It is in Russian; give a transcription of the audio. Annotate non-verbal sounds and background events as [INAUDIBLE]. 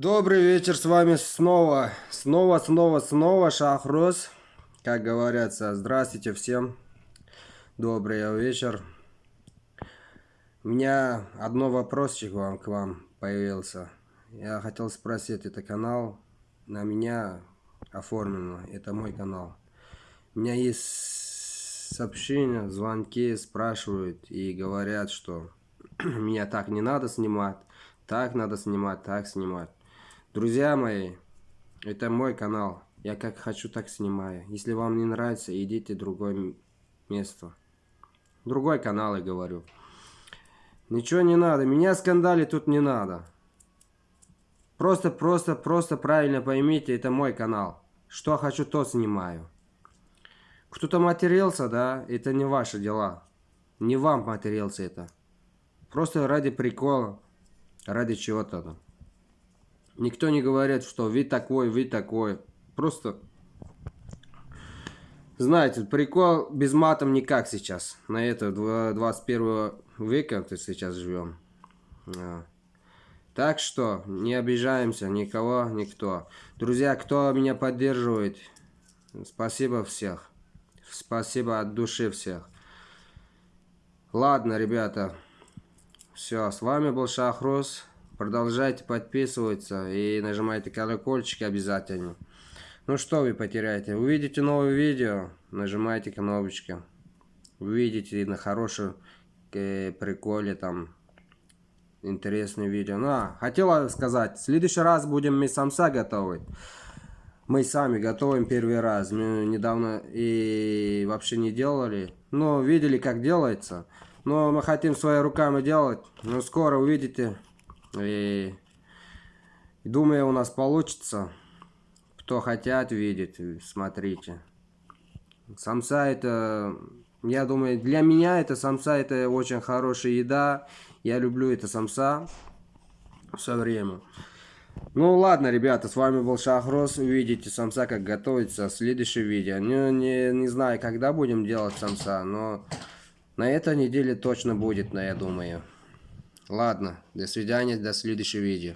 Добрый вечер, с вами снова, снова, снова, снова Шахрос. Как говорится, здравствуйте всем. Добрый вечер. У меня одно вопросик вам, к вам появился. Я хотел спросить, это канал на меня оформлено, это мой канал. У меня есть сообщения, звонки, спрашивают и говорят, что [CLEARS THROAT] меня так не надо снимать, так надо снимать, так снимать. Друзья мои, это мой канал. Я как хочу, так снимаю. Если вам не нравится, идите в другое место. Другой канал, я говорю. Ничего не надо. Меня скандали тут не надо. Просто, просто, просто правильно поймите, это мой канал. Что хочу, то снимаю. Кто-то матерился, да, это не ваши дела. Не вам матерился это. Просто ради прикола, ради чего-то там. Никто не говорит, что вы такой, вы такой. Просто, знаете, прикол без матом никак сейчас. На это 21 века ты сейчас живем. А. Так что не обижаемся никого, никто. Друзья, кто меня поддерживает, спасибо всех. Спасибо от души всех. Ладно, ребята. Все, с вами был Шахрус. Продолжайте подписываться и нажимайте колокольчик обязательно. Ну что вы потеряете? Увидите новое видео, нажимайте кнопочки. Увидите на хорошем э, приколе там интересное видео. Ну, а, хотела сказать, в следующий раз будем мы самса готовить. Мы сами готовим первый раз. Мы недавно и вообще не делали. Но видели, как делается. Но мы хотим своими руками делать. Но скоро увидите. И думаю, у нас получится. Кто хотят видеть, смотрите. Самса это, я думаю, для меня это самса это очень хорошая еда. Я люблю это самса все время. Ну ладно, ребята, с вами был Шахрос. Увидите самса, как готовится в следующем видео. Не, не, не знаю, когда будем делать самса, но на этой неделе точно будет, но я думаю. Ладно, до свидания, до следующего видео.